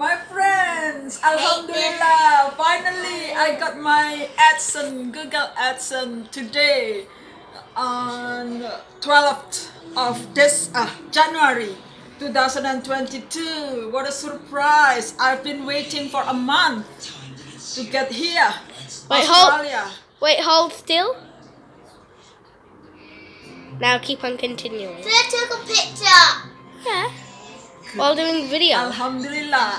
My friends, Alhamdulillah, finally I got my AdSense, Google AdSense today on 12th of this uh, January 2022. What a surprise! I've been waiting for a month to get here, Wait, hold- Wait, hold still. Now keep on continuing. So I took a picture. Yeah. While doing video. Alhamdulillah.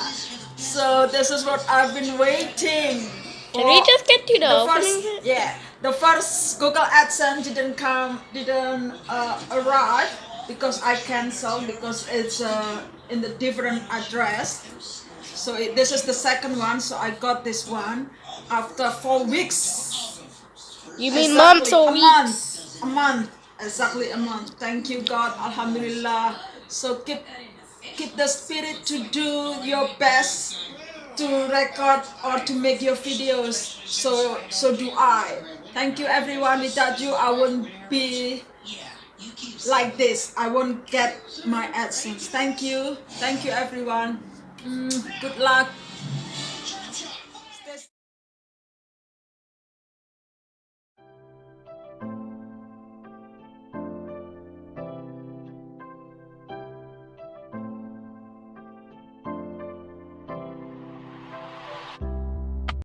So this is what I've been waiting. Can we just get to the, the first, yeah, the first Google AdSense didn't come, didn't uh, arrive because I canceled because it's uh, in the different address. So it, this is the second one. So I got this one after four weeks. You mean Exactly, months or a weeks? month, a month, exactly a month. Thank you, God, Alhamdulillah. So keep keep the spirit to do your best to record or to make your videos. So so do I. Thank you, everyone. Without you, I wouldn't be like this. I won't get my AdSense. Thank you. Thank you, everyone. Mm, good luck.